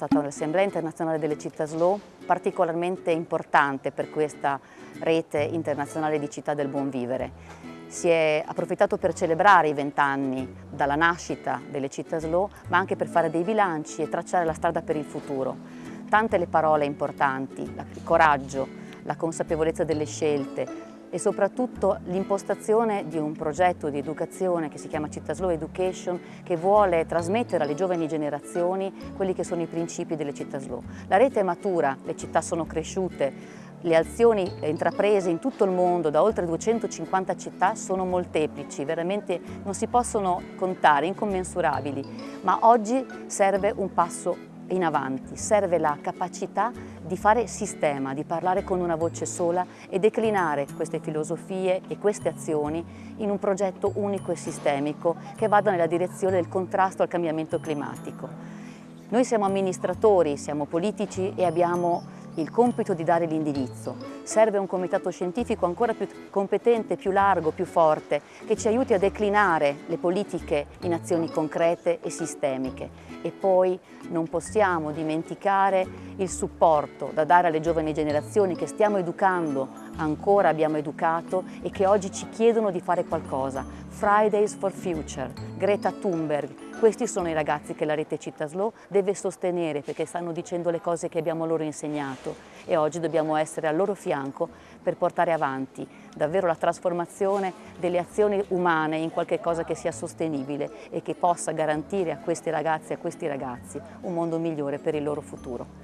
stata un'Assemblea internazionale delle città slow particolarmente importante per questa rete internazionale di città del buon vivere. Si è approfittato per celebrare i vent'anni dalla nascita delle città slow, ma anche per fare dei bilanci e tracciare la strada per il futuro. Tante le parole importanti, il coraggio, la consapevolezza delle scelte, e soprattutto l'impostazione di un progetto di educazione che si chiama Città Slow Education che vuole trasmettere alle giovani generazioni quelli che sono i principi delle città slow. La rete è matura, le città sono cresciute, le azioni intraprese in tutto il mondo da oltre 250 città sono molteplici, veramente non si possono contare, incommensurabili, ma oggi serve un passo in avanti, serve la capacità di fare sistema, di parlare con una voce sola e declinare queste filosofie e queste azioni in un progetto unico e sistemico che vada nella direzione del contrasto al cambiamento climatico. Noi siamo amministratori, siamo politici e abbiamo il compito di dare l'indirizzo. Serve un comitato scientifico ancora più competente, più largo, più forte, che ci aiuti a declinare le politiche in azioni concrete e sistemiche. E poi non possiamo dimenticare il supporto da dare alle giovani generazioni che stiamo educando, ancora abbiamo educato e che oggi ci chiedono di fare qualcosa. Fridays for Future, Greta Thunberg, questi sono i ragazzi che la rete Città Slow deve sostenere perché stanno dicendo le cose che abbiamo loro insegnato e oggi dobbiamo essere al loro fianco per portare avanti davvero la trasformazione delle azioni umane in qualcosa che sia sostenibile e che possa garantire a questi ragazzi e a questi ragazzi un mondo migliore per il loro futuro.